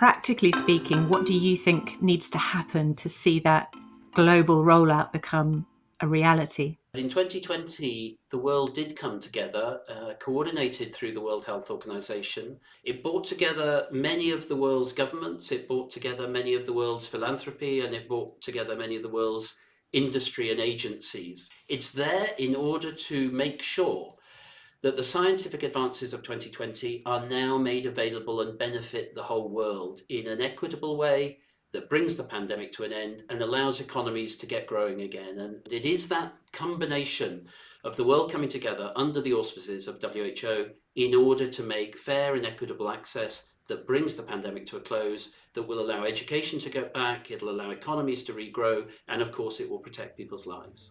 Practically speaking, what do you think needs to happen to see that global rollout become a reality? In 2020, the world did come together, uh, coordinated through the World Health Organization. It brought together many of the world's governments, it brought together many of the world's philanthropy, and it brought together many of the world's industry and agencies. It's there in order to make sure that the scientific advances of 2020 are now made available and benefit the whole world in an equitable way, that brings the pandemic to an end and allows economies to get growing again. And it is that combination of the world coming together under the auspices of WHO in order to make fair and equitable access that brings the pandemic to a close, that will allow education to get back, it'll allow economies to regrow, and of course it will protect people's lives.